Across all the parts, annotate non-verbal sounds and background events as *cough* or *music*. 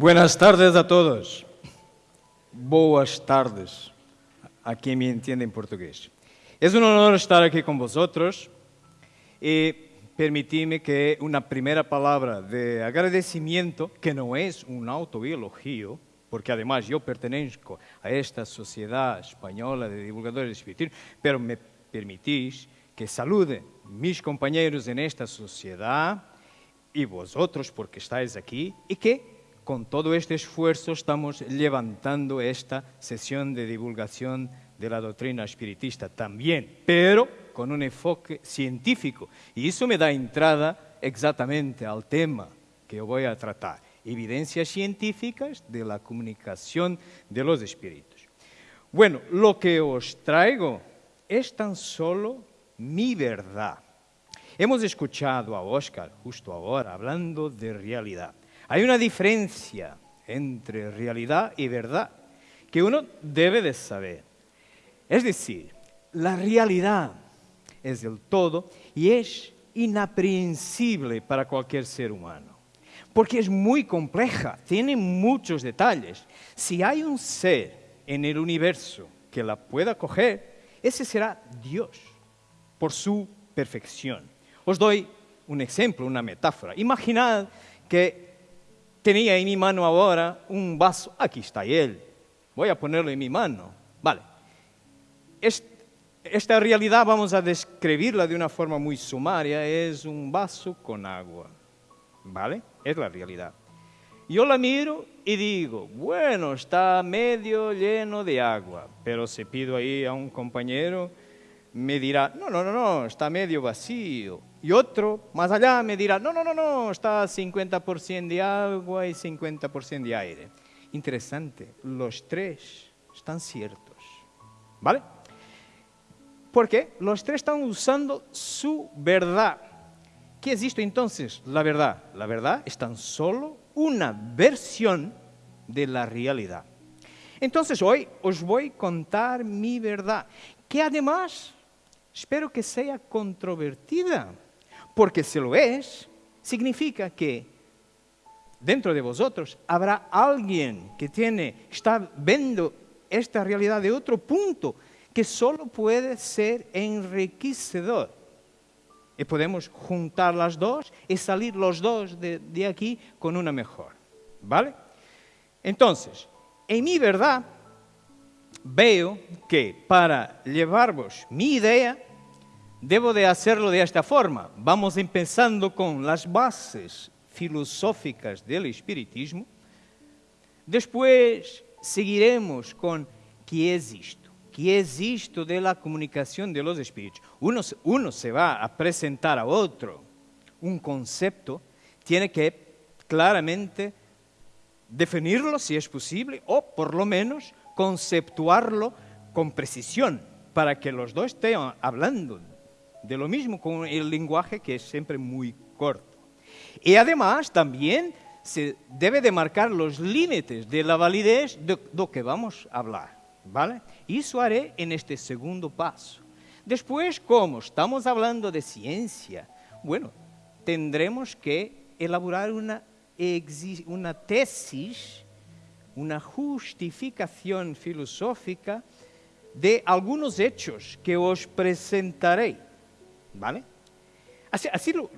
Buenas tardes a todos. Boas tardes a quien me entiende en portugués. Es un honor estar aquí con vosotros y permitidme que una primera palabra de agradecimiento, que no es un autobiologio, porque además yo pertenezco a esta sociedad española de divulgadores espiritismo, pero me permitís que salude mis compañeros en esta sociedad y vosotros porque estáis aquí y que con todo este esfuerzo estamos levantando esta sesión de divulgación de la doctrina espiritista también, pero con un enfoque científico. Y eso me da entrada exactamente al tema que voy a tratar, evidencias científicas de la comunicación de los espíritus. Bueno, lo que os traigo es tan solo mi verdad. Hemos escuchado a Oscar justo ahora hablando de realidad. Hay una diferencia entre realidad y verdad que uno debe de saber. Es decir, la realidad es del todo y es inaprehensible para cualquier ser humano, porque es muy compleja, tiene muchos detalles. Si hay un ser en el universo que la pueda coger, ese será Dios, por su perfección. Os doy un ejemplo, una metáfora. Imaginad que tenía en mi mano ahora un vaso, aquí está él, voy a ponerlo en mi mano. Vale, esta realidad vamos a describirla de una forma muy sumaria, es un vaso con agua, ¿vale? Es la realidad. Yo la miro y digo, bueno, está medio lleno de agua, pero si pido ahí a un compañero, me dirá, no, no, no, no, está medio vacío. Y otro, más allá, me dirá, no, no, no, no, está 50% de agua y 50% de aire. Interesante, los tres están ciertos, ¿vale? Porque los tres están usando su verdad. ¿Qué es esto entonces? La verdad. La verdad es tan solo una versión de la realidad. Entonces hoy os voy a contar mi verdad, que además espero que sea controvertida, porque si lo es, significa que dentro de vosotros habrá alguien que tiene, está viendo esta realidad de otro punto que solo puede ser enriquecedor. Y podemos juntar las dos y salir los dos de, aquí con una mejor. ¿Vale? Entonces, en mi verdad, veo que para llevaros mi idea, debo de hacerlo de esta forma. Vamos empezando con las bases filosóficas del espiritismo. Después seguiremos con qué es esto ¿Qué es esto de la comunicación de los espíritus? Uno, uno se va a presentar a otro un concepto, tiene que claramente definirlo si es posible o por lo menos conceptuarlo con precisión para que los dos estén hablando de lo mismo con el lenguaje que es siempre muy corto. Y además también se debe de marcar los límites de la validez de lo que vamos a hablar. ¿Vale? Eso haré en este segundo paso. Después, como estamos hablando de ciencia, bueno, tendremos que elaborar una, una tesis, una justificación filosófica de algunos hechos que os presentaré. ¿Vale? Así,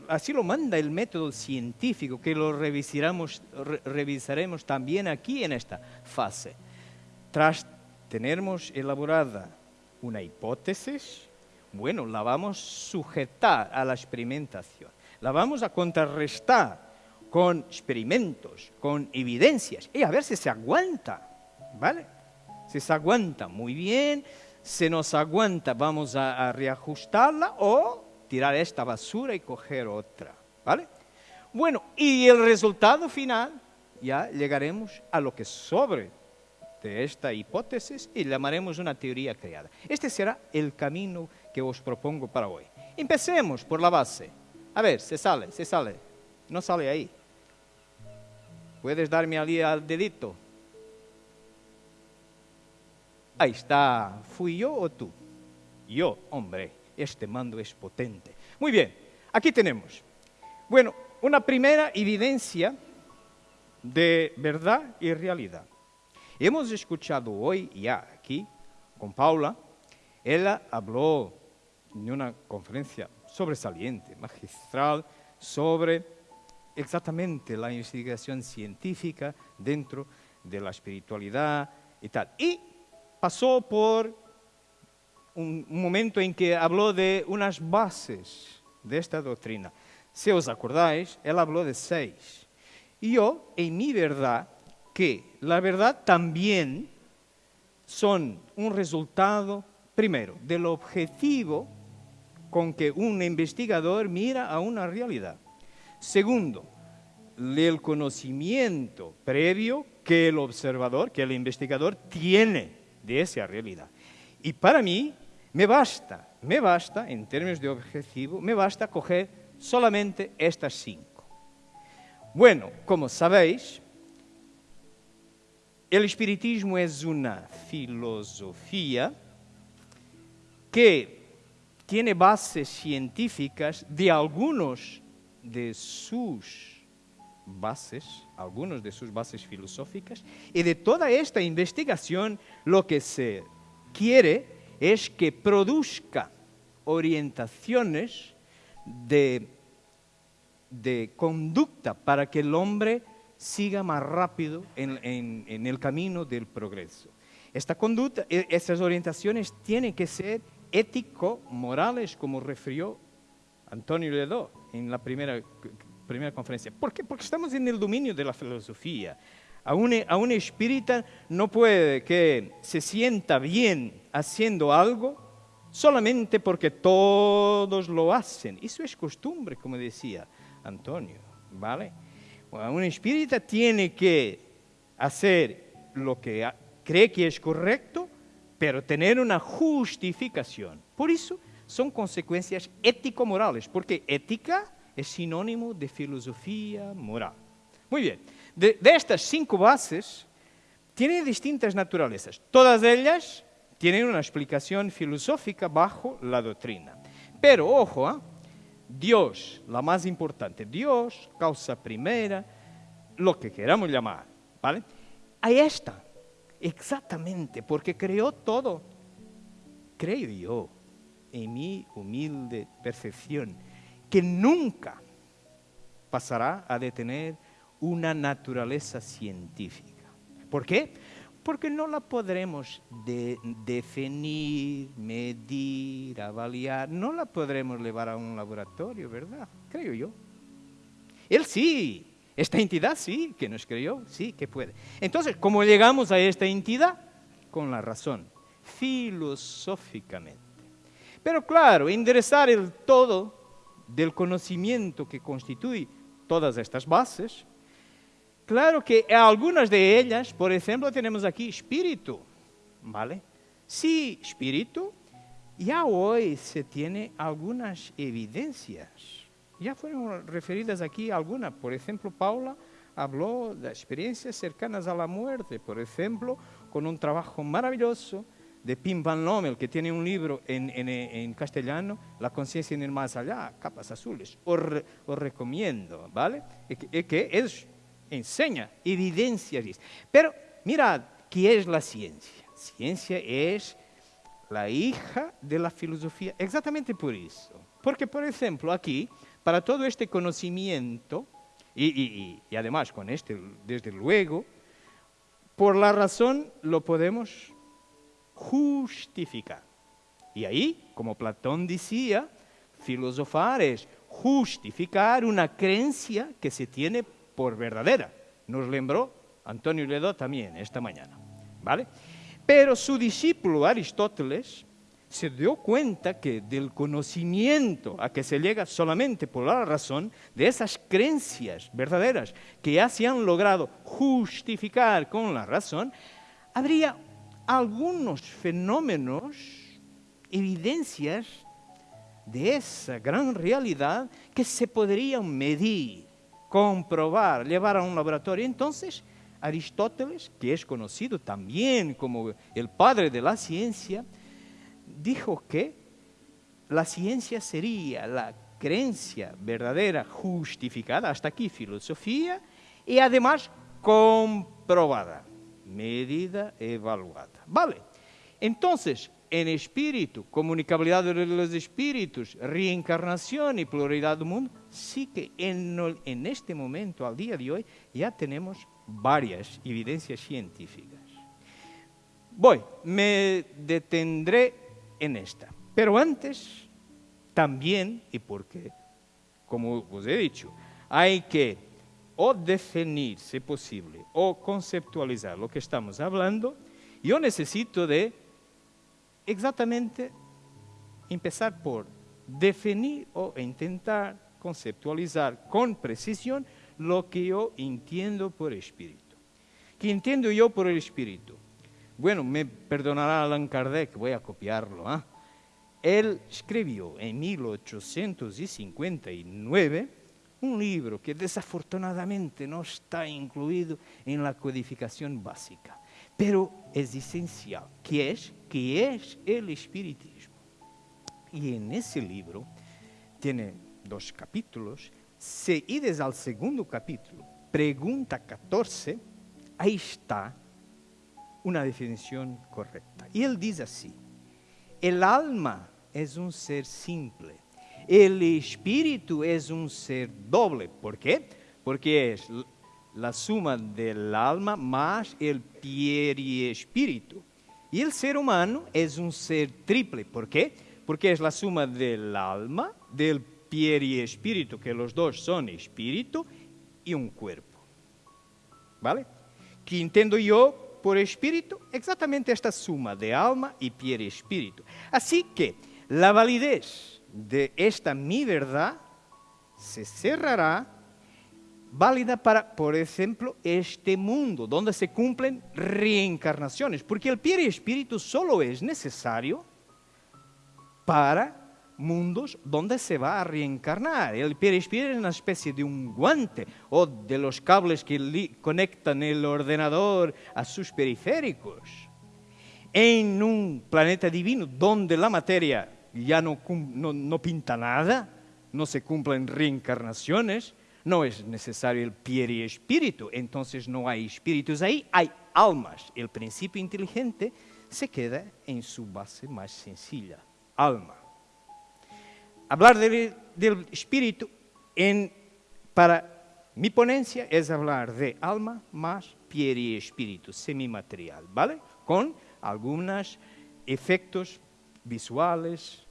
así, lo, manda el método científico, que lo revisaremos, revisaremos también aquí en esta fase. Tras tenemos elaborada una hipótesis, bueno, la vamos a sujetar a la experimentación, la vamos a contrarrestar con experimentos, con evidencias, y a ver si se aguanta, ¿vale? Si se aguanta muy bien, si nos aguanta vamos a, a reajustarla o tirar esta basura y coger otra, ¿vale? Bueno, y el resultado final, ya llegaremos a lo que sobre de esta hipótesis y llamaremos una teoría creada. Este será el camino que os propongo para hoy. Empecemos por la base. A ver, se sale, se sale. No sale ahí. ¿Puedes darme al dedito? Ahí está. ¿Fui yo o tú? Yo, hombre, este mando es potente. Muy bien, aquí tenemos. Bueno, una primera evidencia de verdad y realidad. Hemos escuchado hoy ya aquí con Paula, ella habló en una conferencia sobresaliente, magistral, sobre exactamente la investigación científica dentro de la espiritualidad y tal. Y pasó por un, momento en que habló de unas bases de esta doctrina. Si os acordáis, él habló de seis. Y yo, en mi verdad, que la verdad también son un resultado, primero, del objetivo con que un investigador mira a una realidad. Segundo, el conocimiento previo que el observador, que el investigador tiene de esa realidad. Y para mí, me basta, me basta, en términos de objetivo, me basta coger solamente estas cinco. Bueno, como sabéis, el espiritismo es una filosofía que tiene bases científicas de algunos de sus bases, algunos de sus bases filosóficas, y de toda esta investigación lo que se quiere es que produzca orientaciones de, de conducta para que el hombre siga más rápido en, el camino del progreso. Esta conducta, e, estas orientaciones tienen que ser ético-morales, como refirió Antonio Ledó en la primera, primera conferencia. ¿Por qué? Porque estamos en el dominio de la filosofía. A un, a un espírita no puede que se sienta bien haciendo algo solamente porque todos lo hacen. Eso es costumbre, como decía Antonio, ¿vale? un espírita tiene que hacer lo que cree que es correcto, pero tener una justificación. Por eso son consecuencias ético-morales, porque ética es sinónimo de filosofía moral. Muy bien, de, estas cinco bases, tienen distintas naturalezas. Todas ellas tienen una explicación filosófica bajo la doctrina. Pero ojo, ¿eh? Dios, la más importante, Dios, causa primera, lo que queramos llamar, ¿vale? Ahí está, exactamente, porque creó todo. Creo yo, en mi humilde percepción, que nunca pasará a detener una naturaleza científica. ¿Por qué? porque no la podremos definir, medir, avaliar, no la podremos llevar a un laboratorio, ¿verdad? Creo yo. Él sí, esta entidad sí, que nos creyó, sí, que puede. Entonces, ¿cómo llegamos a esta entidad? Con la razón, filosóficamente. Pero claro, enderezar el todo del conocimiento que constituye todas estas bases, Claro que algunas de ellas, por ejemplo, tenemos aquí espíritu, ¿vale? Sí, espíritu, ya hoy se tiene algunas evidencias. Ya fueron referidas aquí algunas. Por ejemplo, Paula habló de experiencias cercanas a la muerte, por ejemplo, con un trabajo maravilloso de Pim Van Lommel, que tiene un libro en, castellano, La conciencia en el más allá, capas azules. Os, recomiendo, ¿vale? que, que es enseña, evidencia Pero mirad, ¿qué es la ciencia? Ciencia es la hija de la filosofía, exactamente por eso. Porque, por ejemplo, aquí, para todo este conocimiento, y, y, además con este, desde luego, por la razón lo podemos justificar. Y ahí, como Platón decía, filosofar es justificar una creencia que se tiene por verdadera. Nos lembró Antonio Ledo también esta mañana. ¿vale? Pero su discípulo Aristóteles se dio cuenta que del conocimiento a que se llega solamente por la razón, de esas creencias verdaderas que ya se han logrado justificar con la razón, habría algunos fenómenos, evidencias de esa gran realidad que se podrían medir comprobar, llevar a un laboratorio. Entonces, Aristóteles, que es conocido también como el padre de la ciencia, dijo que la ciencia sería la creencia verdadera justificada, hasta aquí filosofía, y además comprobada, medida, evaluada. Vale. Entonces, en espíritu, comunicabilidad de los espíritus, reencarnación y pluralidad del mundo, sí que en, en este momento, al día de hoy, ya tenemos varias evidencias científicas. Voy, me detendré en esta. Pero antes, también, y porque, como os he dicho, hay que o definir, si posible, o conceptualizar lo que estamos hablando, yo necesito de exactamente empezar por definir o intentar conceptualizar con precisión lo que yo entiendo por espíritu. ¿Qué entiendo yo por el espíritu? Bueno, me perdonará Allan Kardec, voy a copiarlo. ¿ah? Él escribió en 1859 un libro que desafortunadamente no está incluido en la codificación básica, pero es esencial, que es, es el espiritismo. Y en ese libro tiene dos capítulos, si ides al segundo capítulo, pregunta 14, ahí está una definición correcta. Y él dice así, el alma es un ser simple, el espíritu es un ser doble. ¿Por? Porque es la suma del alma más el espíritu. Y el ser humano es un ser triple. ¿Por? Porque es la suma del alma, del y espíritu, que los dos son espíritu y un cuerpo. ¿Vale? ¿Qué entiendo yo por espíritu? Exactamente esta suma de alma y espíritu. Así que la validez de esta mi verdad se cerrará válida para, por ejemplo, este mundo, donde se cumplen reencarnaciones, porque el espíritu solo es necesario para mundos donde se va a reencarnar. El perispíritu es una especie de un guante o de los cables que conectan el ordenador a sus periféricos. En un planeta divino donde la materia ya no, no, pinta nada, no se cumplen reencarnaciones, no es necesario el espíritu, entonces no hay espíritus ahí, hay almas. El principio inteligente se queda en su base más sencilla, alma. Hablar del, espíritu para mi ponencia es hablar de alma más piel y espíritu semimaterial, ¿vale? Con algunos efectos visuales,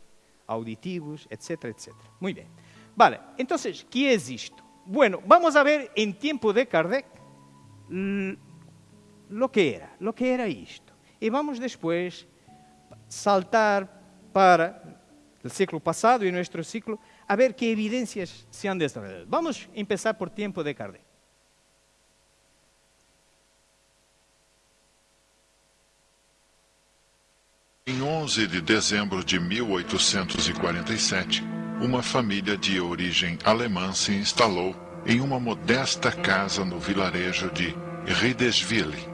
auditivos, etcétera, etcétera. Muy bien. Vale, entonces, ¿qué es esto? Bueno, vamos a ver en tiempo de Kardec lo que era, lo que era esto. Y vamos después saltar para del ciclo pasado y nuestro ciclo, a ver qué evidencias se han desarrollado. Vamos a empezar por tiempo de Kardec. 11 de dezembro de 1847, uma família de origem alemã se instalou em uma modesta casa no vilarejo de Riedesville,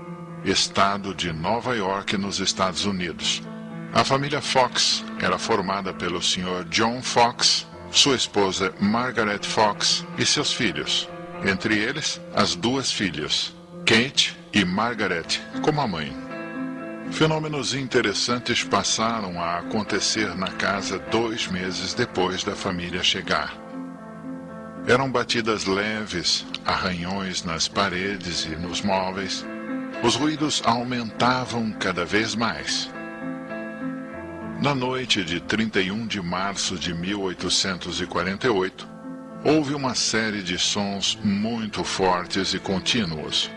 estado de Nova York, nos Estados Unidos. A família Fox era formada pelo Sr. John Fox, sua esposa Margaret Fox e seus filhos, entre eles as duas filhas, Kate e Margaret, como a mãe. Fenômenos interessantes passaram a acontecer na casa dois meses depois da família chegar. Eram batidas leves, arranhões nas paredes e nos móveis. Os ruídos aumentavam cada vez mais. Na noite de 31 de março de 1848, houve uma série de sons muito fortes e contínuos.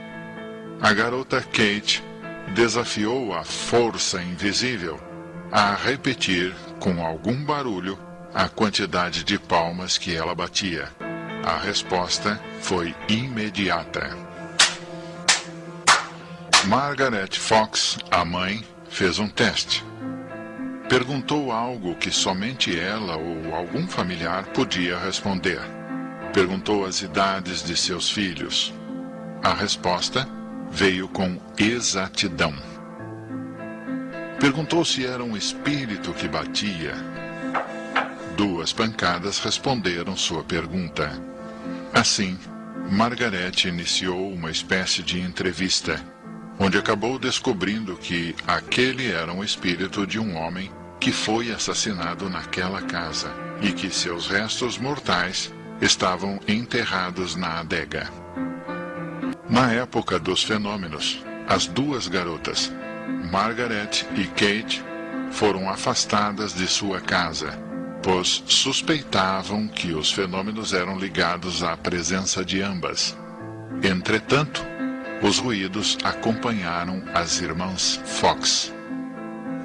A garota Kate desafiou a força invisível a repetir, com algum barulho, a quantidade de palmas que ela batia. A resposta foi imediata. Margaret Fox, a mãe, fez um teste Perguntou algo que somente ela ou algum familiar podia responder. Perguntou as idades de seus filhos. A resposta veio com exatidão. Perguntou se era um espírito que batia. Duas pancadas responderam sua pergunta. Assim, Margaret iniciou uma espécie de entrevista, onde acabou descobrindo que aquele era um espírito de um homem que foi assassinado naquela casa e que seus restos mortais estavam enterrados na adega. Na época dos fenômenos, as duas garotas, Margaret e Kate, foram afastadas de sua casa, pois suspeitavam que os fenômenos eram ligados à presença de ambas. Entretanto, os ruídos acompanharam as irmãs Fox.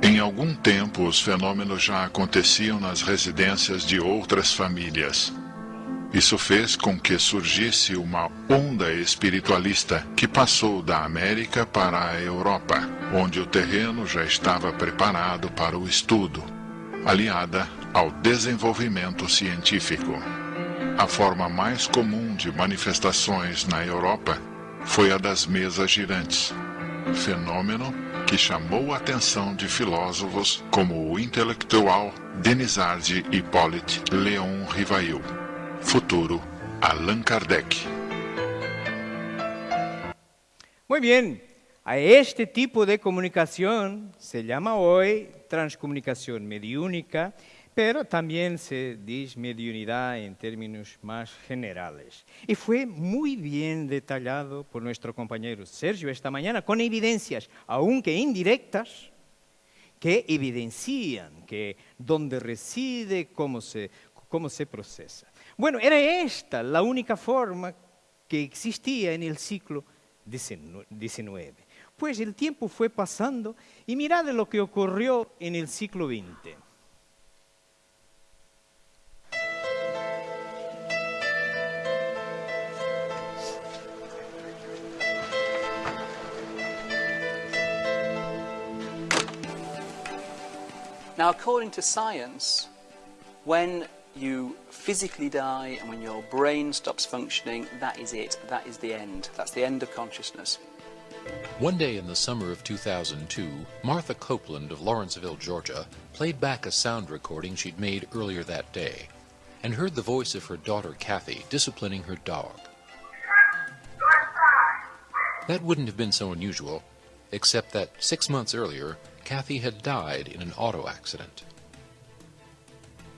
Em algum tempo, os fenômenos já aconteciam nas residências de outras famílias. Isso fez com que surgisse uma onda espiritualista que passou da América para a Europa, onde o terreno já estava preparado para o estudo, aliada ao desenvolvimento científico. A forma mais comum de manifestações na Europa foi a das mesas girantes, fenômeno que chamou a atenção de filósofos como o intelectual Denisard Hippolyte Léon Rivail, futuro Allan Kardec. Muy bien, a este tipo de comunicación se llama hoy transcomunicación mediúnica pero también se dice mediunidad en términos más generales. Y fue muy bien detallado por nuestro compañero Sergio esta mañana, con evidencias, aunque indirectas, que evidencian que dónde reside, cómo se, cómo se procesa. Bueno, era esta la única forma que existía en el siglo XIX. Pues el tiempo fue pasando y mirad lo que ocurrió en el siglo XX. Now, according to science, when you physically die and when your brain stops functioning, that is it. That is the end. That's the end of consciousness. One day in the summer of 2002, Martha Copeland of Lawrenceville, Georgia, played back a sound recording she'd made earlier that day and heard the voice of her daughter Kathy disciplining her dog. That wouldn't have been so unusual, except that six months earlier, Kathy had died in an auto accident.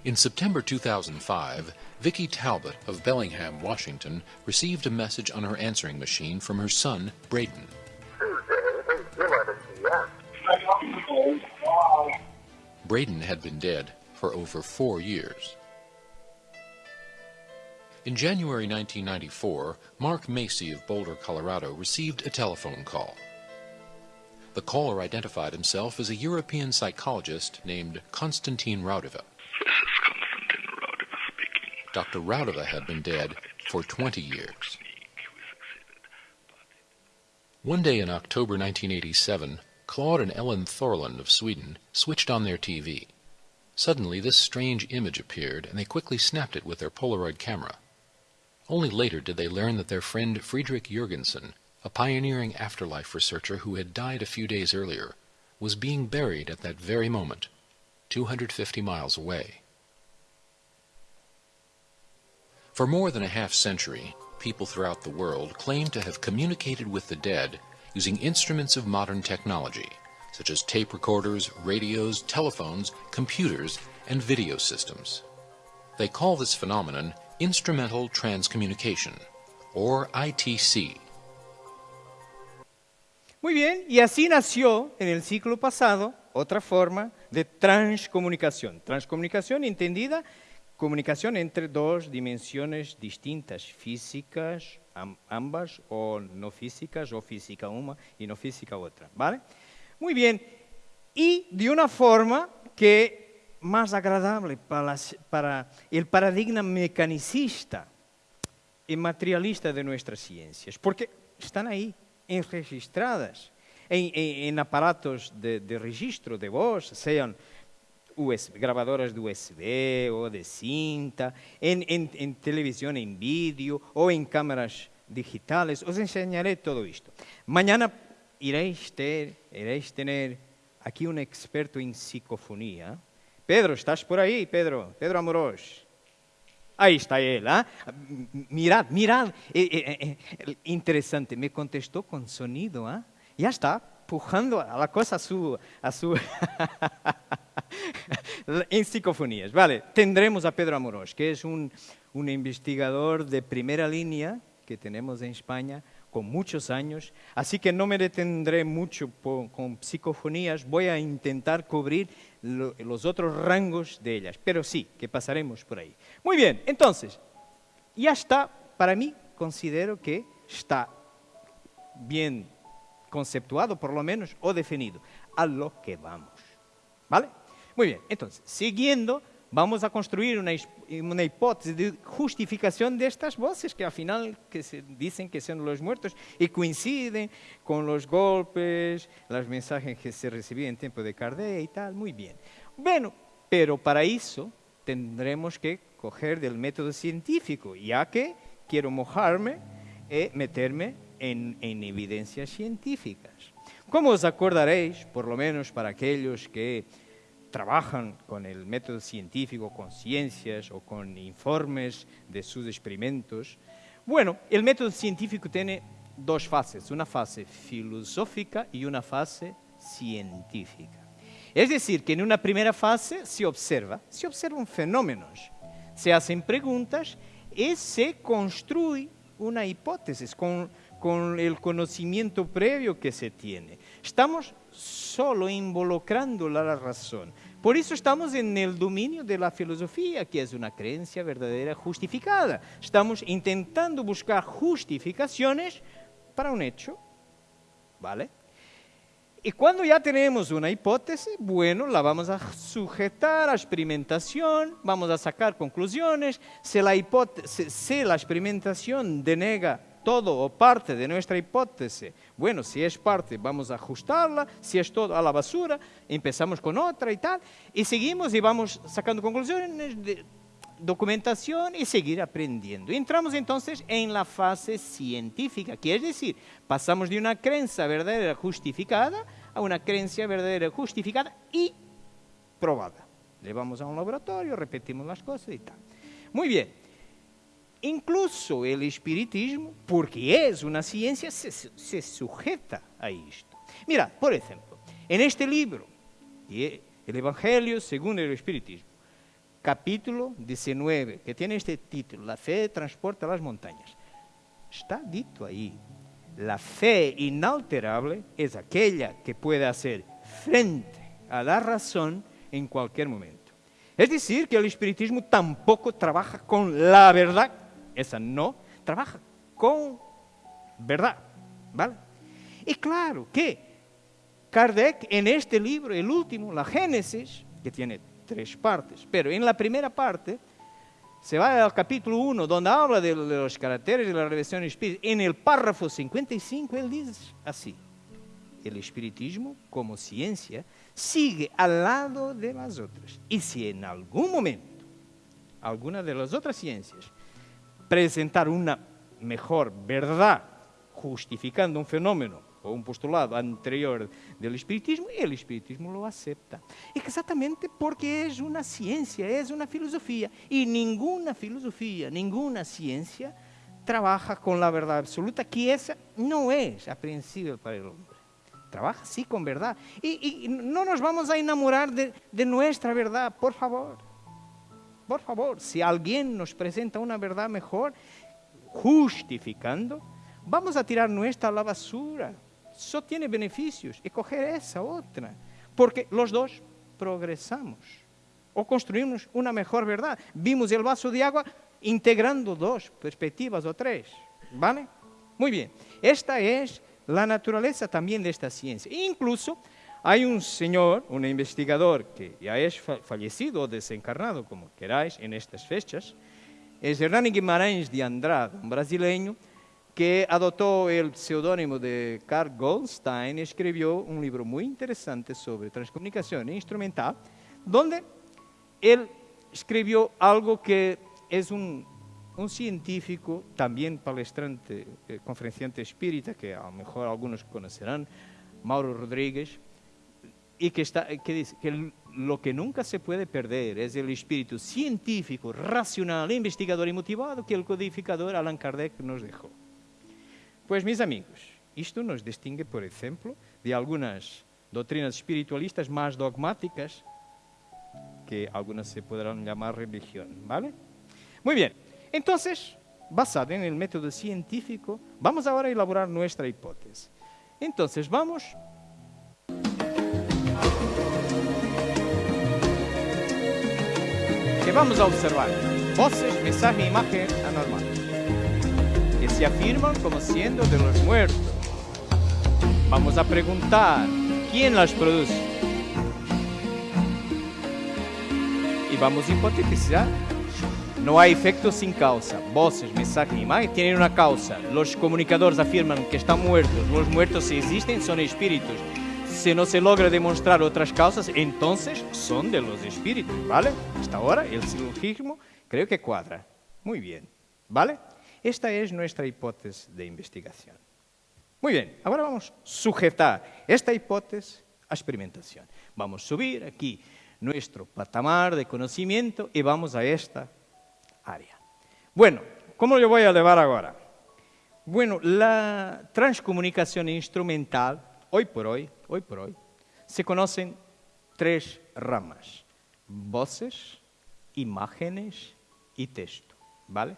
In September 2005, Vicki Talbot of Bellingham, Washington, received a message on her answering machine from her son, Braden. Braden had been dead for over four years. In January 1994, Mark Macy of Boulder, Colorado, received a telephone call. The caller identified himself as a European psychologist named Konstantin Raudova. *laughs* This is Konstantin Raudova speaking. Dr. Raudova had been dead for 20 years. One day in October 1987, Claude and Ellen Thorland of Sweden switched on their TV. Suddenly, this strange image appeared, and they quickly snapped it with their Polaroid camera. Only later did they learn that their friend Friedrich Jurgensen a pioneering afterlife researcher who had died a few days earlier, was being buried at that very moment, 250 miles away. For more than a half century, people throughout the world claim to have communicated with the dead using instruments of modern technology, such as tape recorders, radios, telephones, computers, and video systems. They call this phenomenon instrumental transcommunication, or ITC. Muy bien, y así nació en el siglo pasado otra forma de transcomunicación. Transcomunicación entendida, comunicación entre dos dimensiones distintas, físicas, ambas, o no físicas, o física una y no física otra. ¿Vale? Muy bien, y de una forma que más agradable para, para el paradigma mecanicista y materialista de nuestras ciencias, porque están ahí, enregistradas en, en, en aparatos de, de, registro de voz, sean USB, grabadoras de USB o de cinta, en, en televisión en vídeo o en cámaras digitales. Os enseñaré todo esto. Mañana iréis, ter, iréis tener aquí un experto en psicofonía. Pedro, ¿estás por ahí, Pedro? Pedro Amorós. Ahí está él. M- Mirad, mirad. Eh, eh, eh, interesante, me contestó con sonido, ¿ah? Ya está, pujando a la cosa a su... A su *laughs* en psicofonías. Vale, tendremos a Pedro Amorós, que es un, un investigador de primera línea que tenemos en España con muchos años, así que no me detendré mucho po- con psicofonías, voy a intentar cubrir lo- los otros rangos de ellas, pero sí, que pasaremos por ahí. Muy bien, entonces, ya está, para mí considero que está bien conceptuado por lo menos o definido, a lo que vamos. ¿Vale? Muy bien, entonces, siguiendo, vamos a construir una, una hipótesis de justificación de estas voces que al final que se dicen que son los muertos y coinciden con los golpes, los mensajes que se recibían en tiempo de Kardec y tal, muy bien. Bueno, pero para eso tendremos que coger del método científico, ya que quiero mojarme y meterme en, en evidencias científicas. Como os acordaréis, por lo menos para aquellos que trabajan con el método científico, con ciencias o con informes de sus experimentos, bueno, el método científico tiene dos fases, una fase filosófica y una fase científica. Es decir, que en una primera fase se observa, se observan fenómenos, se hacen preguntas y se construye una hipótesis con, con el conocimiento previo que se tiene. Estamos solo involucrando la razón. Por eso estamos en el dominio de la filosofía, que es una creencia verdadera justificada. Estamos intentando buscar justificaciones para un hecho, ¿vale? Y cuando ya tenemos una hipótesis, bueno, la vamos a sujetar a experimentación, vamos a sacar conclusiones. Si la, si la experimentación denega todo o parte de nuestra hipótesis, bueno, si es parte, vamos a ajustarla, si es todo a la basura, empezamos con otra y tal, y seguimos y vamos sacando conclusiones, de documentación y seguir aprendiendo. Entramos entonces en la fase científica, que es decir, pasamos de una creencia verdadera justificada a una creencia verdadera justificada y probada. Llevamos a un laboratorio, repetimos las cosas y tal. Muy bien. Incluso el espiritismo, porque es una ciencia, se, sujeta a esto. Mira, por ejemplo, en este libro, el Evangelio según el espiritismo, capítulo 19, que tiene este título, La fe transporta las montañas. Está dito ahí, la fe inalterable es aquella que puede hacer frente a la razón en cualquier momento. Es decir, que el espiritismo tampoco trabaja con la verdad, esa no, trabaja con verdad, ¿vale? Y claro que Kardec en este libro, el último, la Génesis, que tiene tres partes, pero en la primera parte se va al capítulo 1, donde habla de los caracteres de la revelación espírita. En el párrafo 55 él dice así, el espiritismo como ciencia sigue al lado de las otras. Y si en algún momento alguna de las otras ciencias presentar una mejor verdad justificando un fenómeno o un postulado anterior del espiritismo, el espiritismo lo acepta. Exactamente porque es una ciencia, es una filosofía. Y ninguna filosofía, ninguna ciencia trabaja con la verdad absoluta, que esa no es aprehensible para el hombre. Trabaja sí con verdad. Y, y no nos vamos a enamorar de, de nuestra verdad, por favor. Por favor, si alguien nos presenta una verdad mejor, justificando, vamos a tirar nuestra a la basura. Eso tiene beneficios y coger esa otra. Porque los dos progresamos o construimos una mejor verdad. Vimos el vaso de agua integrando dos perspectivas o tres. ¿Vale? Muy bien. Esta es la naturaleza también de esta ciencia. Incluso hay un señor, un investigador que ya es fallecido o desencarnado, como queráis, en estas fechas, es Hernani Guimarães de Andrade, un brasileño que adoptó el seudónimo de Carl Goldstein y escribió un libro muy interesante sobre transcomunicación instrumental, donde él escribió algo que es un, un científico, también palestrante, eh, conferenciante espírita, que a lo mejor algunos conocerán, Mauro Rodríguez, y que, está, que dice que lo que nunca se puede perder es el espíritu científico, racional, investigador y motivado que el codificador Allan Kardec nos dejó. Pues mis amigos, esto nos distingue, por ejemplo, de algunas doctrinas espiritualistas más dogmáticas que algunas se podrán llamar religión, ¿vale? Muy bien, entonces, basado en el método científico, vamos ahora a elaborar nuestra hipótesis. Entonces, vamos que vamos a observar voces, mensaje e imagen anormal que se afirman como siendo de los muertos. Vamos a preguntar quién las produce. Y vamos a hipotetizar. No hay efecto sin causa. Voces, mensaje e imagen tienen una causa. Los comunicadores afirman que están muertos. Los muertos si existen son espíritus. Si no se logra demostrar otras causas, entonces son de los espíritus, ¿vale? Hasta ahora el silogismo creo que cuadra. Muy bien, ¿vale? Esta es nuestra hipótesis de investigación. Muy bien, ahora vamos a sujetar esta hipótesis a experimentación. Vamos a subir aquí nuestro patamar de conocimiento y vamos a esta área. Bueno, ¿cómo lo voy a elevar ahora? Bueno, la transcomunicación instrumental, hoy por hoy, hoy por hoy, se conocen tres ramas. Voces, imágenes y texto, ¿vale?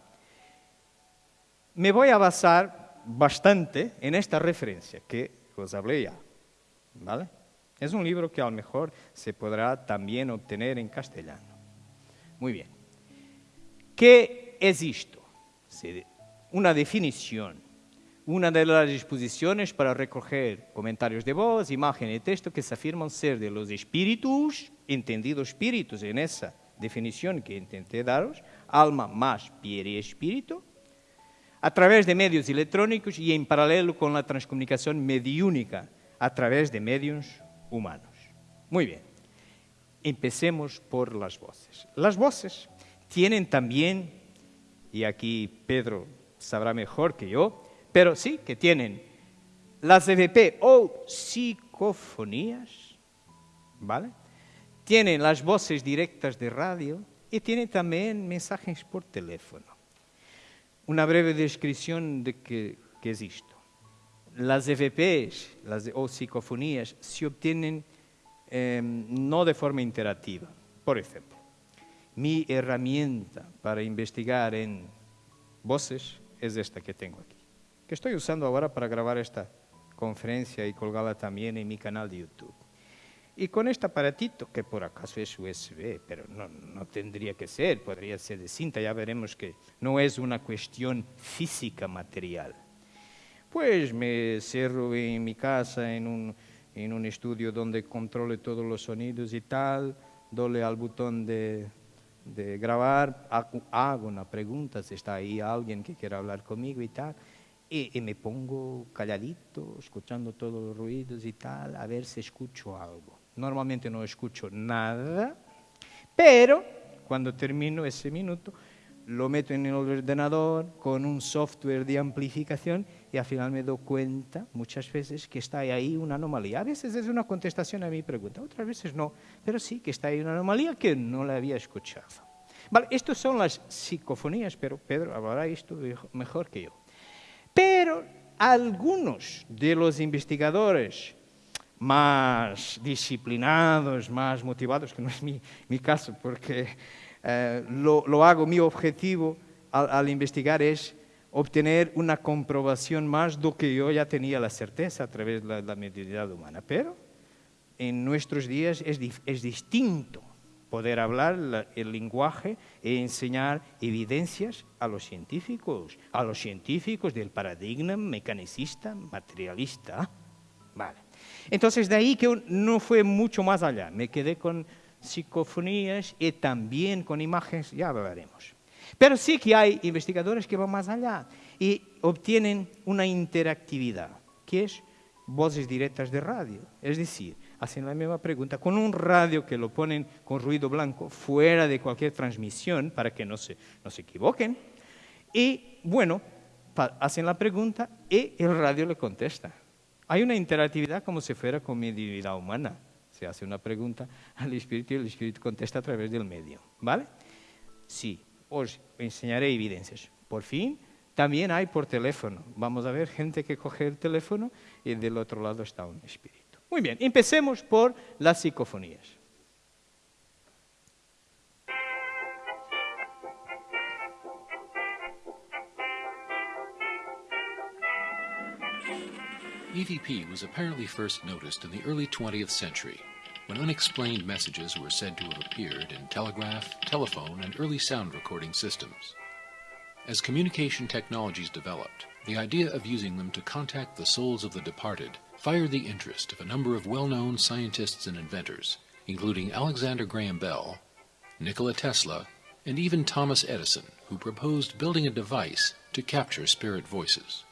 Me voy a basar bastante en esta referencia que os hablé ya. ¿Vale? Es un libro que a lo mejor se podrá también obtener en castellano. Muy bien. ¿Qué es esto? Una definición, una de las disposiciones para recoger comentarios de voz, imagen y texto que se afirman ser de los espíritus, entendidos espíritus en esa definición que intenté daros, alma más y espíritu, a través de medios electrónicos y en paralelo con la transcomunicación mediúnica a través de medios humanos. Muy bien, empecemos por las voces. Las voces tienen también, y aquí Pedro sabrá mejor que yo, pero sí que tienen las EVP o psicofonías, ¿vale? Tienen las voces directas de radio y tienen también mensajes por teléfono una breve descripción de qué, es esto. Las EVPs las, o psicofonías se obtienen em, no de forma interactiva. Por ejemplo, mi herramienta para investigar en voces es esta que tengo aquí, que estoy usando ahora para grabar esta conferencia y colgarla también en mi canal de YouTube. Y con este aparatito, que por acaso es USB, pero no, no, tendría que ser, podría ser de cinta, ya veremos que no es una cuestión física material. Pues me cierro en mi casa, en un, en un estudio donde controle todos los sonidos y tal, doy al botón de, de grabar, hago una pregunta, si está ahí alguien que quiera hablar conmigo y tal, y, y, me pongo calladito, escuchando todos los ruidos y tal, a ver si escucho algo. Normalmente no escucho nada, pero cuando termino ese minuto lo meto en el ordenador con un software de amplificación y al final me doy cuenta muchas veces que está ahí una anomalía. A veces es una contestación a mi pregunta, otras veces no, pero sí que está ahí una anomalía que no la había escuchado. Vale, estas son las psicofonías, pero Pedro hablará esto mejor que yo. Pero algunos de los investigadores más disciplinados, más motivados, que no es mi, mi caso, porque eh, lo, lo, hago, mi objetivo al, al, investigar es obtener una comprobación más de lo que yo ya tenía la certeza a través de la, la mediunidad humana. Pero en nuestros días es, es distinto poder hablar la, el lenguaje e enseñar evidencias a los científicos, a los científicos del paradigma mecanicista, materialista. Vale. Entonces, de ahí que no fue mucho más allá. Me quedé con psicofonías y también con imágenes, ya veremos. Pero sí que hay investigadores que van más allá y obtienen una interactividad, que es voces directas de radio. Es decir, hacen la misma pregunta con un radio que lo ponen con ruido blanco fuera de cualquier transmisión para que no se, no se equivoquen. Y bueno, hacen la pregunta y el radio le contesta. Hay una interactividad como si fuera con mi divinidad humana. Se hace una pregunta al espíritu y el espíritu contesta a través del medio. ¿Vale? Sí, os enseñaré evidencias. Por fin, también hay por teléfono. Vamos a ver gente que coge el teléfono y del otro lado está un espíritu. Muy bien, empecemos por las psicofonías. EVP was apparently first noticed in the early 20th century, when unexplained messages were said to have appeared in telegraph, telephone, and early sound recording systems. As communication technologies developed, the idea of using them to contact the souls of the departed fired the interest of a number of well-known scientists and inventors, including Alexander Graham Bell, Nikola Tesla, and even Thomas Edison, who proposed building a device to capture spirit voices.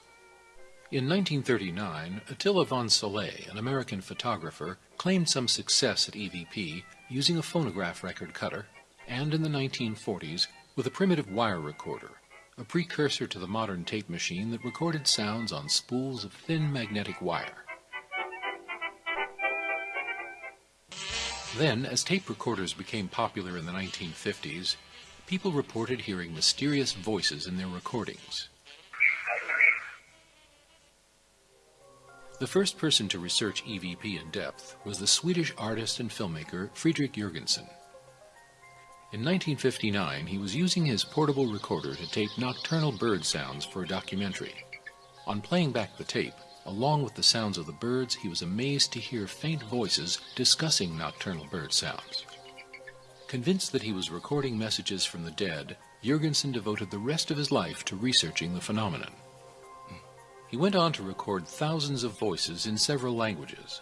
In 1939, Attila von Soleil, an American photographer, claimed some success at EVP using a phonograph record cutter, and in the 1940s with a primitive wire recorder, a precursor to the modern tape machine that recorded sounds on spools of thin magnetic wire. Then, as tape recorders became popular in the 1950s, people reported hearing mysterious voices in their recordings. The first person to research EVP in depth was the Swedish artist and filmmaker Friedrich Jurgensen. In 1959, he was using his portable recorder to tape nocturnal bird sounds for a documentary. On playing back the tape, along with the sounds of the birds, he was amazed to hear faint voices discussing nocturnal bird sounds. Convinced that he was recording messages from the dead, Jurgensen devoted the rest of his life to researching the phenomenon. He went on to record thousands of voices in several languages,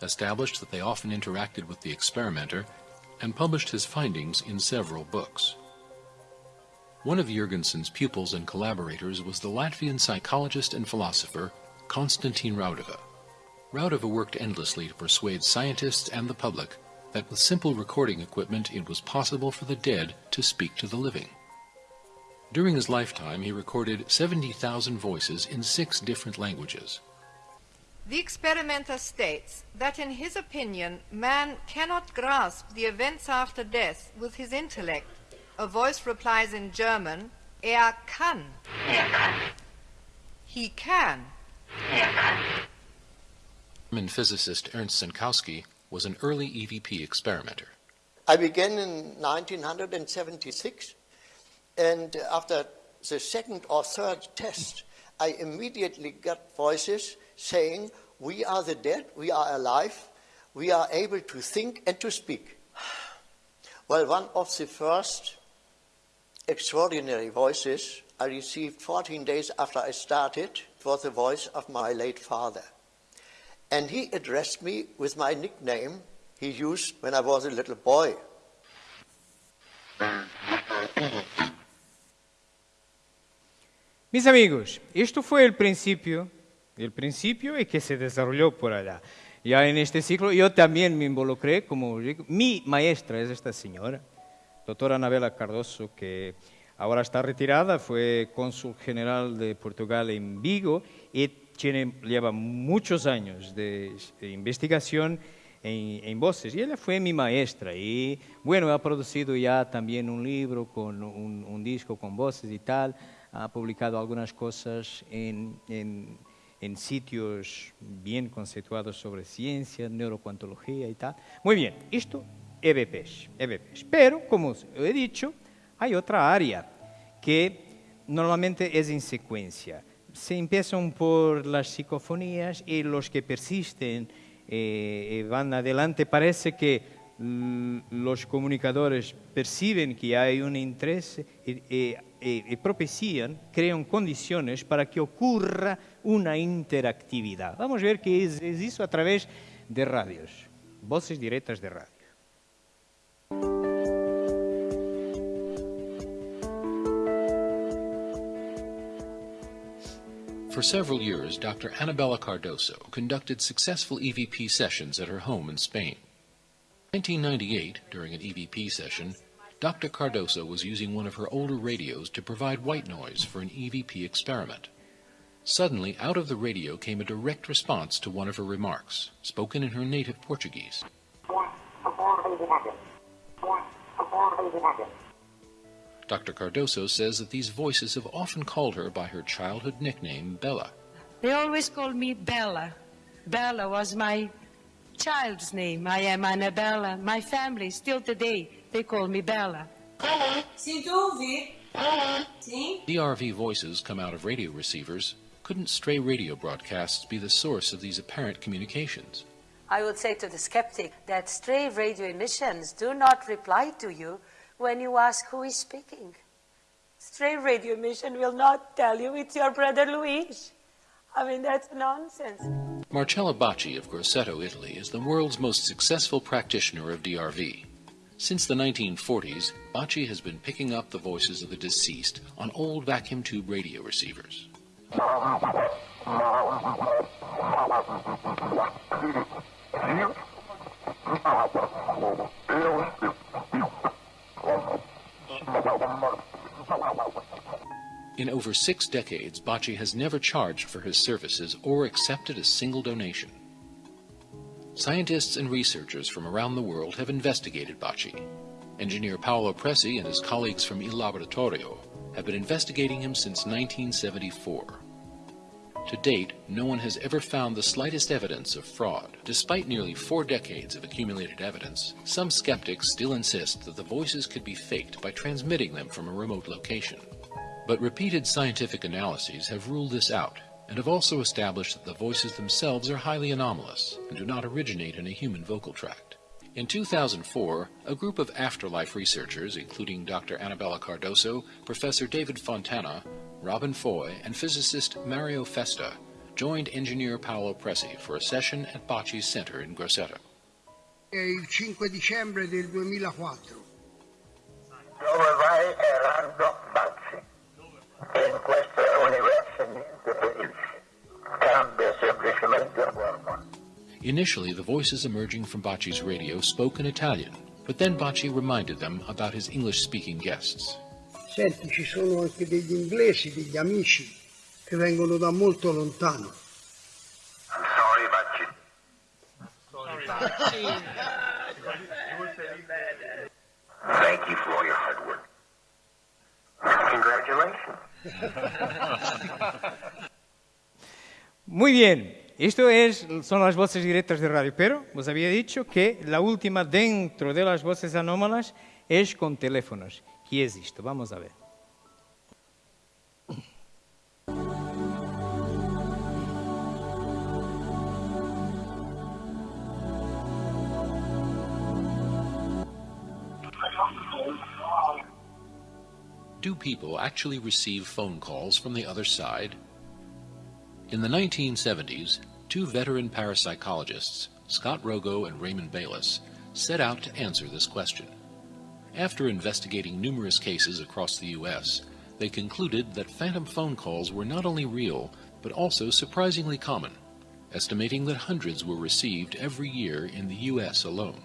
established that they often interacted with the experimenter, and published his findings in several books. One of Jurgensen's pupils and collaborators was the Latvian psychologist and philosopher Konstantin Raudova. Raudova worked endlessly to persuade scientists and the public that with simple recording equipment it was possible for the dead to speak to the living. During his lifetime, he recorded 70,000 voices in six different languages. The experimenter states that in his opinion, man cannot grasp the events after death with his intellect. A voice replies in German, er kann. He can. German physicist Ernst Sinkowski was an early EVP experimenter. I began in 1976 and after the second or third test, I immediately got voices saying, We are the dead, we are alive, we are able to think and to speak. *sighs* Well, one of the first extraordinary voices I received 14 days after I started was the voice of my late father. And he addressed me with my nickname he used when I was a little boy. Mis amigos, esto fue el principio, el principio y que se desarrolló por allá. Ya en este ciclo yo también me involucré, como digo, mi maestra es esta señora, doctora Anabela Cardoso, que ahora está retirada, fue cónsul general de Portugal en Vigo y tiene, lleva muchos años de, de investigación en, en, voces. Y ella fue mi maestra y bueno, ha producido ya también un libro con un, un disco con voces y tal ha publicado algunas cosas en, en, en, sitios bien conceptuados sobre ciencia, neurocuantología y tal. Muy bien, esto EVPs, EVPs. Pero, como he dicho, hay otra área que normalmente es en secuencia. Se empiezan por las psicofonías y los que persisten eh, van adelante. Parece que los comunicadores perciben que hay un interés y, y, y, propician, crean condiciones para que ocurra una interactividad. Vamos a ver qué es, es eso a través de radios, voces directas de radio. For several years, Dr. Annabella Cardoso conducted successful EVP sessions at her home in Spain. In 1998, during an EVP session, Dr. Cardoso was using one of her older radios to provide white noise for an EVP experiment. Suddenly, out of the radio came a direct response to one of her remarks, spoken in her native Portuguese. Dr. Cardoso says that these voices have often called her by her childhood nickname, Bella. They always called me Bella. Bella was my child's name. I am Annabella. My family, still today, they call me Bella. DRV voices come out of radio receivers. Couldn't stray radio broadcasts be the source of these apparent communications? I would say to the skeptic that stray radio emissions do not reply to you when you ask who is speaking. Stray radio emission will not tell you it's your brother Luis. I mean, that's nonsense. Marcella Bacci of Grosseto, Italy, is the world's most successful practitioner of DRV. Since the 1940s, Bacci has been picking up the voices of the deceased on old vacuum tube radio receivers. In over six decades, Bacci has never charged for his services or accepted a single donation. Scientists and researchers from around the world have investigated Bacci. Engineer Paolo Presi and his colleagues from Il Laboratorio have been investigating him since 1974. To date, no one has ever found the slightest evidence of fraud. Despite nearly four decades of accumulated evidence, some skeptics still insist that the voices could be faked by transmitting them from a remote location. But repeated scientific analyses have ruled this out and have also established that the voices themselves are highly anomalous and do not originate in a human vocal tract. In 2004, a group of afterlife researchers, including Dr. Annabella Cardoso, Professor David Fontana, Robin Foy, and physicist Mario Festa, joined engineer Paolo Presi for a session at Bacci's Center in Grosseto. Il 5 dicembre del 2004. Dove vai Erardo Bazzi? In questo Initially, the voices emerging from Bacci's radio spoke in Italian, but then Bacci reminded them about his English-speaking guests. Senti, ci sono anche degli inglesi, degli amici che vengono da molto lontano. I'm sorry, Bazzi. Thank you for all your hard work. Congratulations. *laughs* Muy bien, esto es, son las voces directas de radio, pero os había dicho que la última dentro de las voces anómalas es con teléfonos. ¿Qué es esto? Vamos a ver. Do people actually receive phone calls from the other side? In the 1970s, two veteran parapsychologists, Scott Rogo and Raymond Bayless, set out to answer this question. After investigating numerous cases across the U.S., they concluded that phantom phone calls were not only real, but also surprisingly common, estimating that hundreds were received every year in the U.S. alone.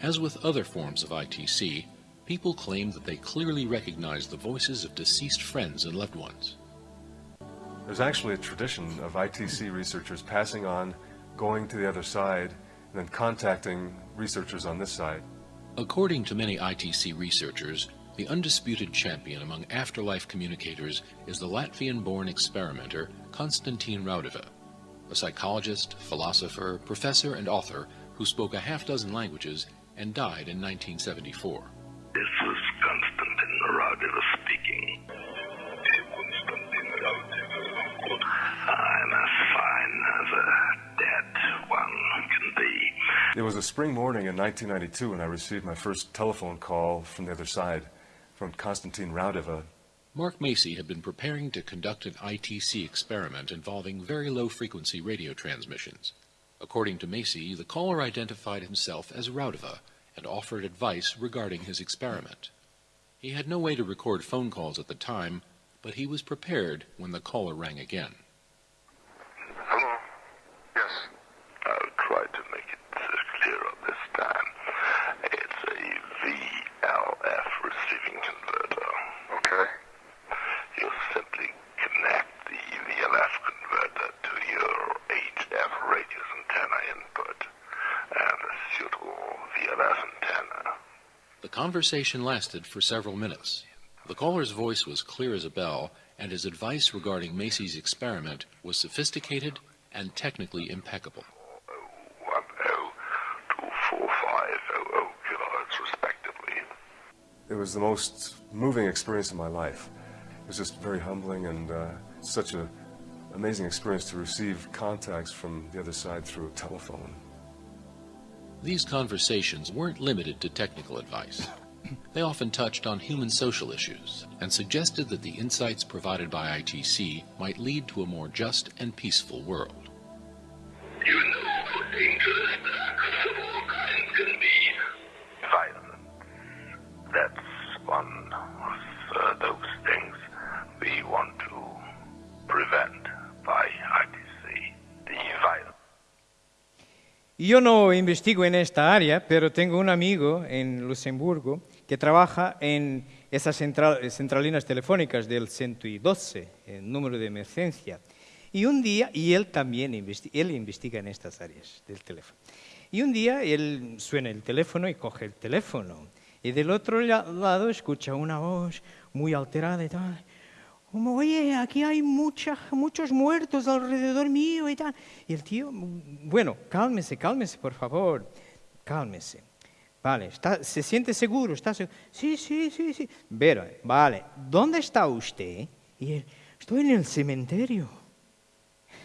As with other forms of ITC, people claim that they clearly recognize the voices of deceased friends and loved ones. There's actually a tradition of ITC researchers passing on, going to the other side, and then contacting researchers on this side. According to many ITC researchers, the undisputed champion among afterlife communicators is the Latvian-born experimenter Konstantin Raudeva, a psychologist, philosopher, professor, and author who spoke a half dozen languages and died in 1974. This is It was a spring morning in 1992 when I received my first telephone call from the other side, from Konstantin Raudeva. Mark Macy had been preparing to conduct an ITC experiment involving very low-frequency radio transmissions. According to Macy, the caller identified himself as Raudeva and offered advice regarding his experiment. He had no way to record phone calls at the time, but he was prepared when the caller rang again. Hello? Yes. I'll try to make it uh, clearer this time. It's a VLF receiving converter. Okay. You simply connect the VLF converter to your HF radius antenna input, and a suitable VLF conversation lasted for several minutes. The caller's voice was clear as a bell, and his advice regarding Macy's experiment was sophisticated and technically impeccable. One two four five kilohertz respectively. It was the most moving experience of my life. It was just very humbling and uh, such an amazing experience to receive contacts from the other side through a telephone. These conversations weren't limited to technical advice. They often touched on human social issues and suggested that the insights provided by ITC might lead to a more just and peaceful world. You know how dangerous acts of all kinds can be. Violence. That's one of uh, those things we want to prevent by ITC. The violence. Yo no investigo en esta área, pero tengo un amigo en Luxemburgo que trabaja en esas central- centralinas telefónicas del 112, el número de emergencia. Y un día, y él también investi- él investiga en estas áreas del teléfono. Y un día él suena el teléfono y coge el teléfono. Y del otro la- lado escucha una voz muy alterada y tal. Como, oye, aquí hay mucha- muchos muertos alrededor mío y tal. Y el tío, bueno, cálmese, cálmese, por favor, cálmese. Vale, está, ¿se siente seguro? ¿Está? Sí, sí, sí, sí. Pero, vale, ¿dónde está usted? Y él, estoy en el cementerio.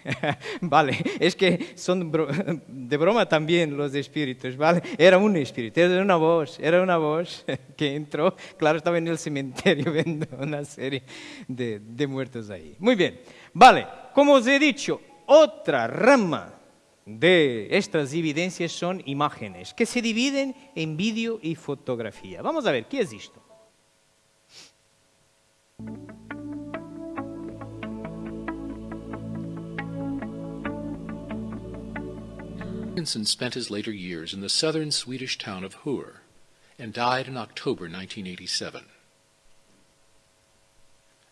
*laughs* vale, es que son *laughs* de broma también los espíritus, ¿vale? Era un espíritu, era una voz, era una voz *laughs* que entró, claro, estaba en el cementerio viendo una serie de, de muertos ahí. Muy bien, vale, como os he dicho, otra rama de estas evidencias son imágenes, que se dividen en vídeo y fotografía. Vamos a ver, ¿qué es esto? Jorgensen spent his later years in the southern Swedish town of Hur and died in October 1987.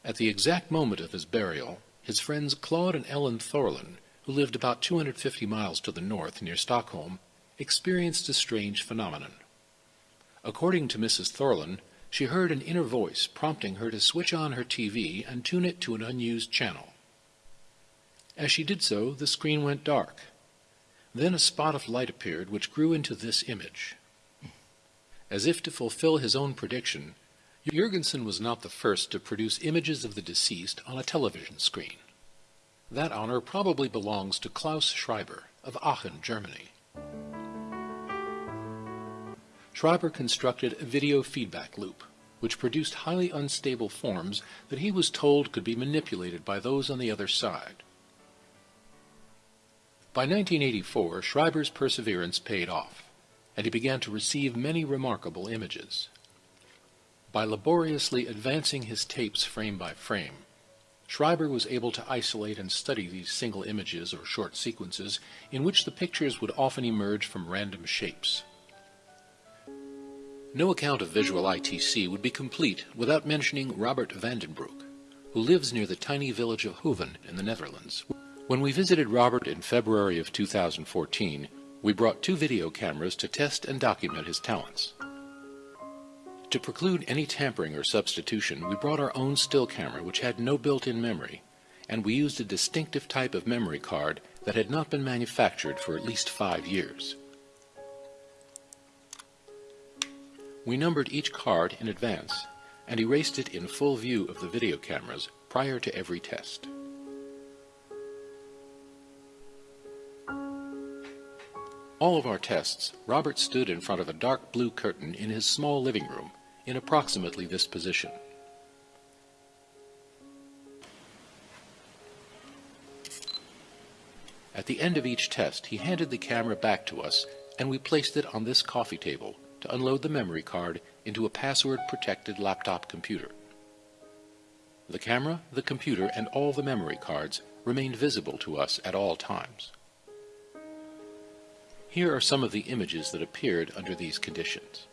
At the exact moment of his burial, his friends Claude and Ellen Thorlin, who lived about 250 miles to the north near Stockholm, experienced a strange phenomenon. According to Mrs. Thorlin, she heard an inner voice prompting her to switch on her TV and tune it to an unused channel. As she did so, the screen went dark. Then a spot of light appeared which grew into this image. As if to fulfill his own prediction, Jurgensen was not the first to produce images of the deceased on a television screen. That honor probably belongs to Klaus Schreiber of Aachen, Germany. Schreiber constructed a video feedback loop, which produced highly unstable forms that he was told could be manipulated by those on the other side. By 1984, Schreiber's perseverance paid off, and he began to receive many remarkable images. By laboriously advancing his tapes frame by frame, Schreiber was able to isolate and study these single images or short sequences in which the pictures would often emerge from random shapes. No account of visual ITC would be complete without mentioning Robert Vandenbroek, who lives near the tiny village of Hoeven in the Netherlands. When we visited Robert in February of 2014, we brought two video cameras to test and document his talents. To preclude any tampering or substitution, we brought our own still camera which had no built-in memory, and we used a distinctive type of memory card that had not been manufactured for at least five years. We numbered each card in advance and erased it in full view of the video cameras prior to every test. All of our tests, Robert stood in front of a dark blue curtain in his small living room in approximately this position. At the end of each test, he handed the camera back to us and we placed it on this coffee table to unload the memory card into a password-protected laptop computer. The camera, the computer, and all the memory cards remained visible to us at all times. Here are some of the images that appeared under these conditions.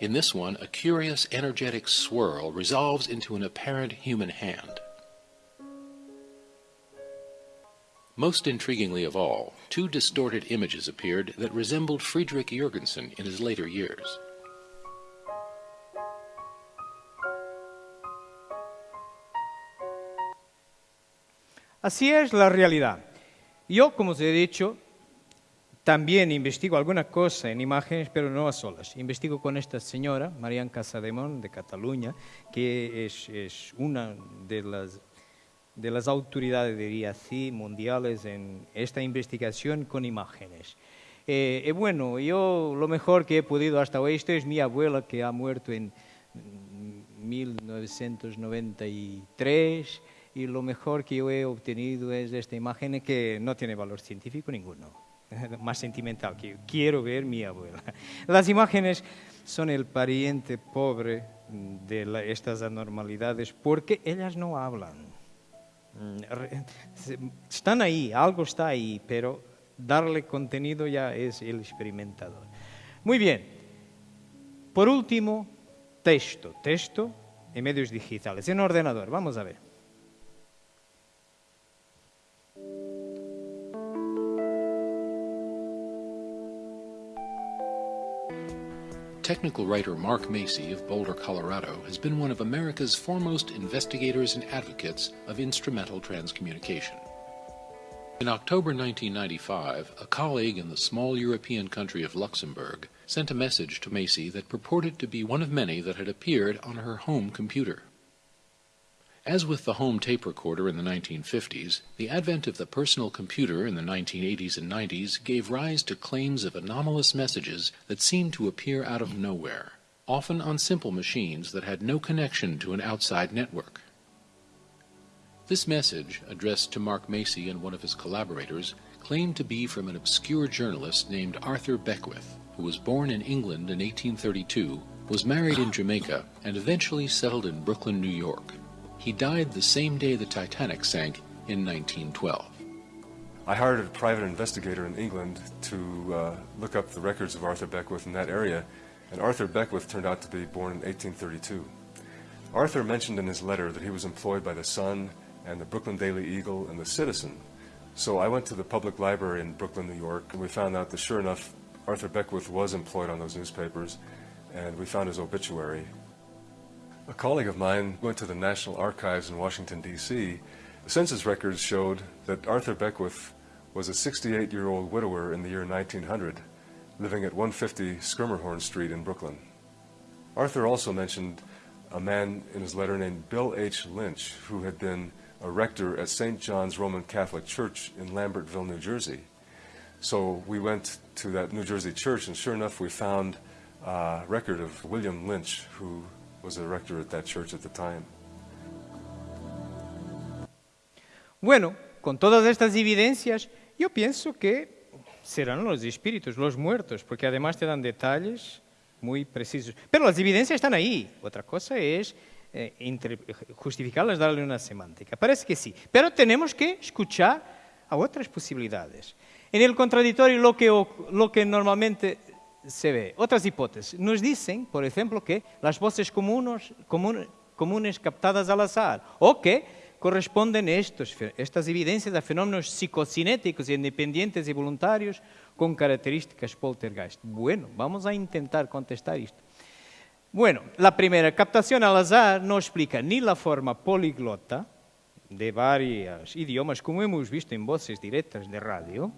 In this one, a curious energetic swirl resolves into an apparent human hand. Most intriguingly of all, two distorted images appeared that resembled Friedrich Jurgensen in his later years. Así es la realidad. Yo, como os he dicho, también investigo alguna cosa en imágenes, pero no a solas. Investigo con esta señora, Marian Casademont, de Cataluña, que es, una de las, de las autoridades, diría así, mundiales en esta investigación con imágenes. Eh, y bueno, yo lo mejor que he podido hasta hoy, esto es mi abuela que ha muerto en 1993 y lo mejor que yo he obtenido es esta imagen que no tiene valor científico ninguno, *laughs* más sentimental, que quiero ver mi abuela. *laughs* Las imágenes son el pariente pobre de estas anormalidades porque ellas no hablan. Mm, están ahí, algo está ahí, pero darle contenido ya es el experimentador. Muy bien. Por último, texto. Texto en medios digitales, en ordenador. Vamos a ver. Technical writer Mark Macy of Boulder, Colorado, has been one of America's foremost investigators and advocates of instrumental transcommunication. In October 1995, a colleague in the small European country of Luxembourg sent a message to Macy that purported to be one of many that had appeared on her home computer. As with the home tape recorder in the 1950s, the advent of the personal computer in the 1980s and 90s gave rise to claims of anomalous messages that seemed to appear out of nowhere, often on simple machines that had no connection to an outside network. This message, addressed to Mark Macy and one of his collaborators, claimed to be from an obscure journalist named Arthur Beckwith, who was born in England in 1832, was married in Jamaica, and eventually settled in Brooklyn, New York. He died the same day the Titanic sank in 1912. I hired a private investigator in England to uh, look up the records of Arthur Beckwith in that area, and Arthur Beckwith turned out to be born in 1832. Arthur mentioned in his letter that he was employed by the Sun and the Brooklyn Daily Eagle and the Citizen. So I went to the public library in Brooklyn, New York, and we found out that sure enough, Arthur Beckwith was employed on those newspapers, and we found his obituary a colleague of mine went to the National Archives in Washington, D.C. The census records showed that Arthur Beckwith was a 68-year-old widower in the year 1900, living at 150 Skirmerhorn Street in Brooklyn. Arthur also mentioned a man in his letter named Bill H. Lynch, who had been a rector at St. John's Roman Catholic Church in Lambertville, New Jersey. So we went to that New Jersey church, and sure enough, we found a record of William Lynch, who was the rector at that church at the time. Bueno, con todas estas evidencias, yo pienso que serán los espíritus, los muertos, porque además te dan detalles muy precisos. Pero las evidencias están ahí. Otra cosa es eh, justificarlas, darle una semántica. Parece que sí. Pero tenemos que escuchar a otras posibilidades. En el contradictorio, lo que, lo que normalmente se ve. Otras hipótesis. Nos dicen, por ejemplo, que las voces comunes, captadas al azar o que corresponden estos, estas evidencias a fenómenos psicocinéticos independientes y voluntarios con características poltergeist. Bueno, vamos a intentar contestar esto. Bueno, la primera, captación al azar no explica ni la forma poliglota de varios idiomas, como hemos visto en voces directas de radio,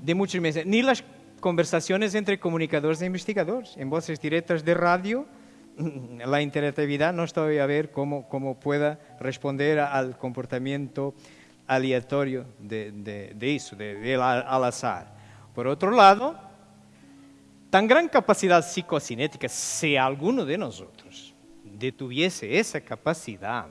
de muchos meses, ni las conversaciones entre comunicadores e investigadores. En voces directas de radio, *laughs* la interactividad no estoy a ver cómo, cómo pueda responder al comportamiento aleatorio de, de, de eso, de, al azar. Por otro lado, tan gran capacidad psicocinética, si alguno de nosotros detuviese esa capacidad,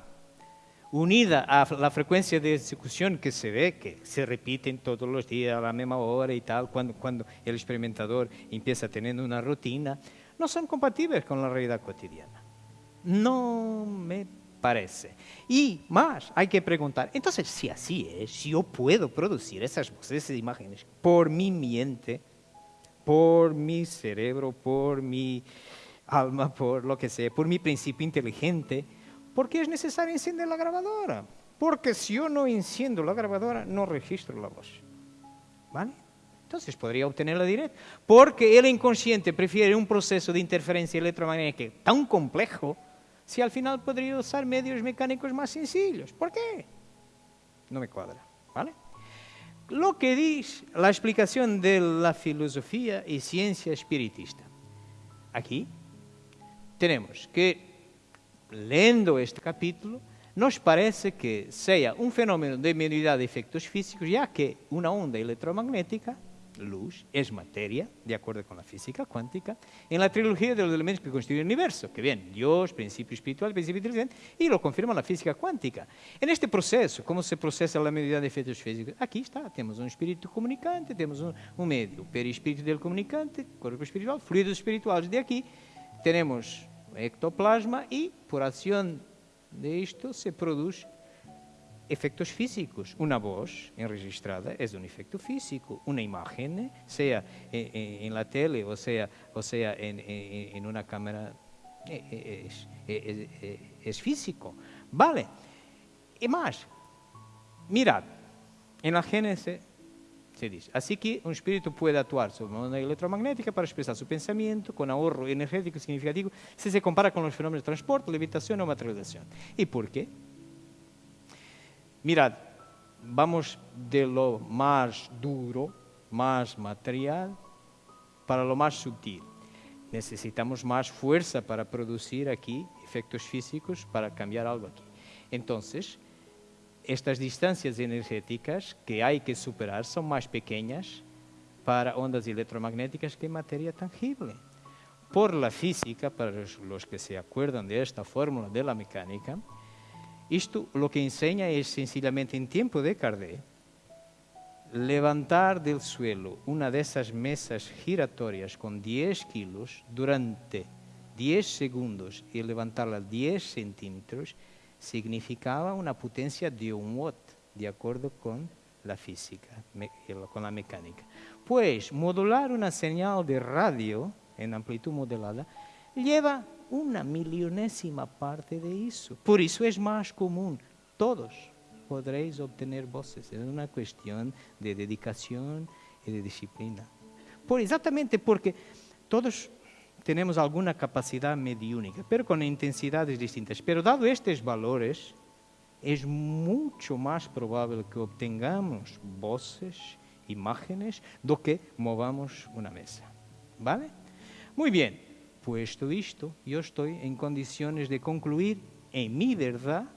unida a la frecuencia de ejecución que se ve, que se repiten todos los días a la misma hora y tal, cuando, cuando el experimentador empieza teniendo una rutina, no son compatibles con la realidad cotidiana. No me parece. Y más, hay que preguntar, entonces, si así es, si yo puedo producir esas voces, esas imágenes por mi mente, por mi cerebro, por mi alma, por lo que sea, por mi principio inteligente, ¿Por qué es necesario encender la grabadora? Porque si yo no enciendo la grabadora, no registro la voz. ¿Vale? Entonces podría obtenerla directa. Porque el inconsciente prefiere un proceso de interferencia electromagnética tan complejo, si al final podría usar medios mecánicos más sencillos. ¿Por qué? no me cuadra, ¿vale? Lo que dice la explicación de la filosofía y ciencia espiritista. Aquí tenemos que, lendo este capítulo, nos parece que sea un fenómeno de mediunidad de efectos físicos, ya que una onda electromagnética luz es materia, de acuerdo con la física cuántica, en la trilogía de los elementos que constituyen el universo, que bien, Dios, principio espiritual, principio inteligente, y lo confirma la física cuántica. En este proceso, ¿cómo se procesa la medida de efectos físicos? Aquí está, tenemos un espíritu comunicante, tenemos un, un medio, perispíritu del comunicante, cuerpo espiritual, fluidos espirituales de aquí, tenemos ectoplasma y por acción de esto se produce efectos físicos. Una voz enregistrada es un efecto físico. Una imagen, sea en, en, en la tele o sea, o sea en, una cámara, es, es, es, físico. Vale. Y más, mirad, en la Génesis se dice, así que un espíritu puede actuar sobre una onda electromagnética para expresar su pensamiento con ahorro energético significativo si se compara con los fenómenos de transporte, levitación o materialización. ¿Y por qué? Mirad, vamos de lo más duro, más material, para lo más sutil. Necesitamos más fuerza para producir aquí efectos físicos para cambiar algo aquí. Entonces, estas distancias energéticas que hay que superar son más pequeñas para ondas electromagnéticas que materia tangible. Por la física, para los que se acuerdan de esta fórmula de la mecánica, esto lo que enseña es sencillamente en tiempo de Kardec levantar del suelo una de esas mesas giratorias con 10 kilos durante 10 segundos y levantarla 10 centímetros significaba una potencia de un watt, de acuerdo con la física, con la mecánica. Pues modular una señal de radio en amplitud modelada lleva una milionésima parte de eso. Por eso es más común. Todos podréis obtener voces. Es una cuestión de dedicación y de disciplina. Por exactamente porque todos tenemos alguna capacidad mediúnica, pero con intensidades distintas. Pero dado estos valores, es mucho más probable que obtengamos voces, imágenes, do que movamos una mesa. ¿Vale? Muy bien. Puesto esto, yo estoy en condiciones de concluir en mi verdad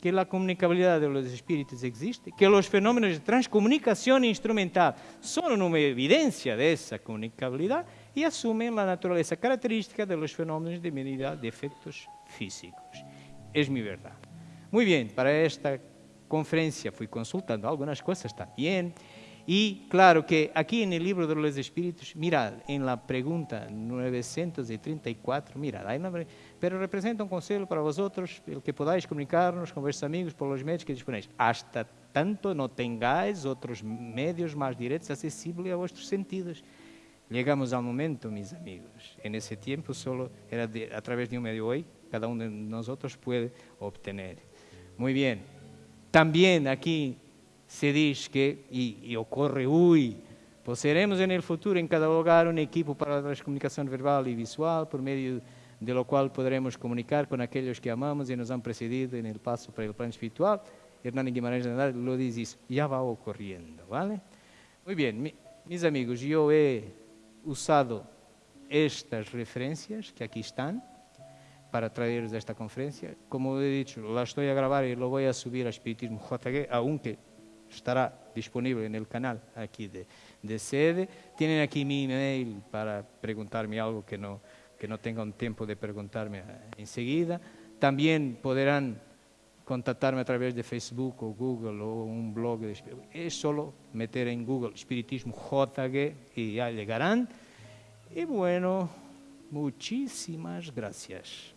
que la comunicabilidad de los espíritus existe, que los fenómenos de transcomunicación instrumental son una evidencia de esa comunicabilidad y asumen la naturaleza característica de los fenómenos de medida de efectos físicos. Es mi verdad. Muy bien, para esta conferencia fui consultando algunas cosas también. Y claro que aquí en el libro de los espíritus, mirad, en la pregunta 934, mirad, hay una, pero representa un consejo para vosotros, el que podáis comunicarnos con vuestros amigos por los medios que disponéis, hasta tanto no tengáis otros medios más directos accesibles a vuestros sentidos. Llegamos al momento, mis amigos, en ese tiempo solo era de, a través de un medio hoy, cada uno de nosotros puede obtener. Muy bien. También aquí se dice que, y, y ocurre hoy, poseeremos en el futuro en cada hogar un equipo para la comunicación verbal y visual, por medio de lo cual podremos comunicar con aquellos que amamos y nos han precedido en el paso para el plano espiritual. Hernán Guimarães lo dice, ya va ocurriendo, ¿vale? Muy bien, mi, mis amigos, yo he usado estas referencias que aquí están para traeros esta conferencia. Como he dicho, la estoy a grabar y lo voy a subir a Espiritismo JG, aunque estará disponible en el canal aquí de, de sede. Tienen aquí mi email para preguntarme algo que no, que no tengan tiempo de preguntarme enseguida. También podrán contactarme a través de Facebook o Google o un blog. De, es solo meter en Google Espiritismo JG y ya llegarán. Y bueno, muchísimas gracias.